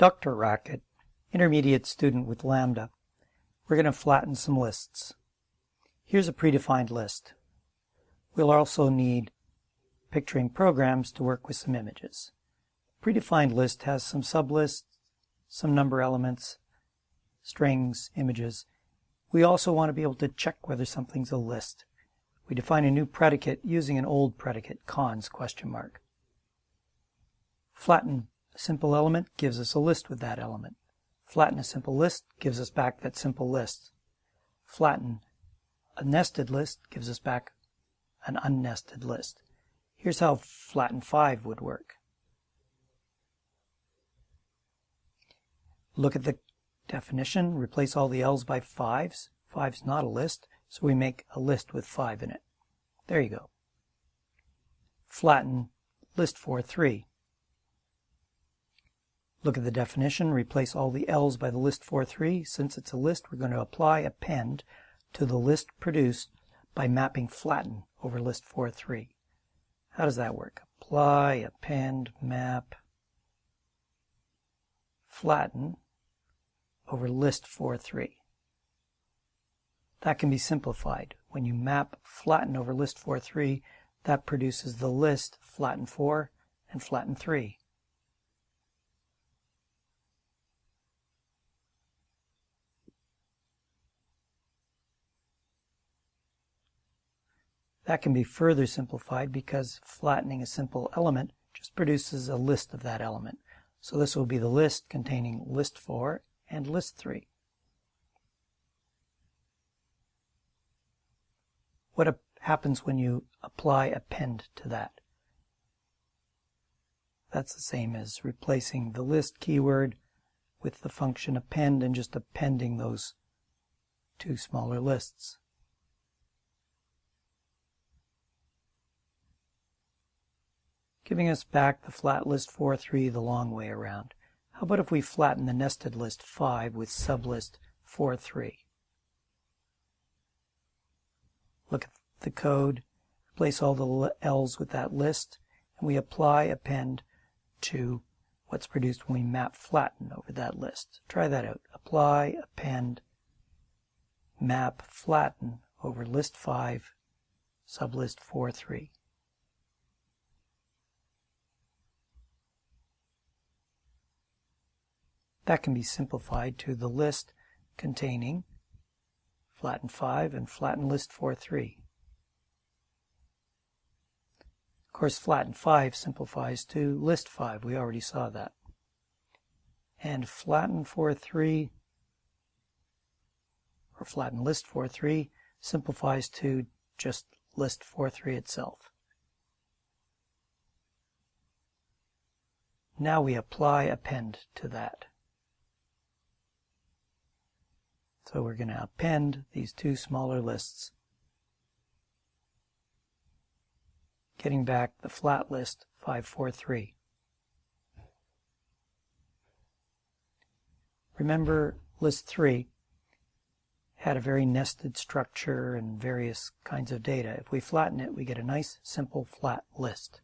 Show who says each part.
Speaker 1: Dr. Racket, intermediate student with Lambda. We're going to flatten some lists. Here's a predefined list. We'll also need picturing programs to work with some images. Predefined list has some sublists, some number elements, strings, images. We also want to be able to check whether something's a list. We define a new predicate using an old predicate, cons question mark. Flatten a simple element gives us a list with that element. Flatten a simple list gives us back that simple list. Flatten a nested list gives us back an unnested list. Here's how flatten 5 would work. Look at the definition, replace all the L's by 5s. 5's not a list, so we make a list with 5 in it. There you go. Flatten list 4 3. Look at the definition, replace all the L's by the list 4 3. Since it's a list, we're going to apply append to the list produced by mapping flatten over list 4 3. How does that work? Apply, append, map, flatten over list 4 3. That can be simplified. When you map flatten over list 4, 3, that produces the list flatten 4 and flatten 3. That can be further simplified because flattening a simple element just produces a list of that element. So this will be the list containing list 4 and list 3. what happens when you apply append to that. That's the same as replacing the list keyword with the function append and just appending those two smaller lists. Giving us back the flat list 4, 3 the long way around. How about if we flatten the nested list 5 with sublist 4, 3? look at the code, replace all the L's with that list, and we apply append to what's produced when we map flatten over that list. Try that out. Apply, append, map flatten over list 5, sublist 4, 3. That can be simplified to the list containing flatten 5, and flatten list 4, 3. Of course, flatten 5 simplifies to list 5. We already saw that. And flatten 4, 3, or flatten list 4, 3, simplifies to just list 4, 3 itself. Now we apply append to that. So we're going to append these two smaller lists, getting back the flat list 543. Remember list 3 had a very nested structure and various kinds of data. If we flatten it, we get a nice simple flat list.